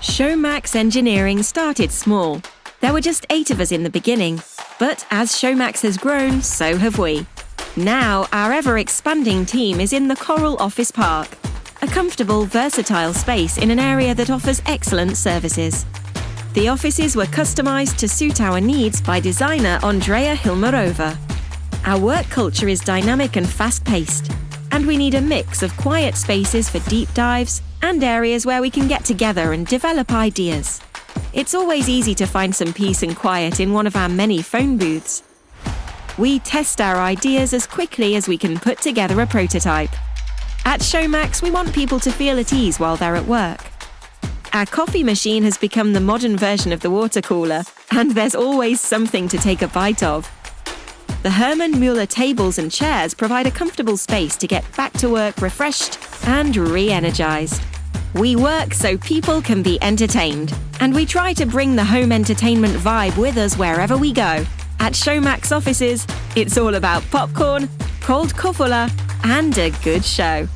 Showmax Engineering started small. There were just eight of us in the beginning, but as Showmax has grown, so have we. Now, our ever expanding team is in the Coral Office Park, a comfortable, versatile space in an area that offers excellent services. The offices were customised to suit our needs by designer Andrea Hilmarova. Our work culture is dynamic and fast paced, we need a mix of quiet spaces for deep dives and areas where we can get together and develop ideas. It's always easy to find some peace and quiet in one of our many phone booths. We test our ideas as quickly as we can put together a prototype. At Showmax, we want people to feel at ease while they're at work. Our coffee machine has become the modern version of the water cooler, and there's always something to take a bite of. The Herman Miller tables and chairs provide a comfortable space to get back to work refreshed and re energized. We work so people can be entertained, and we try to bring the home entertainment vibe with us wherever we go. At Showmax offices, it's all about popcorn, cold Kofola, and a good show.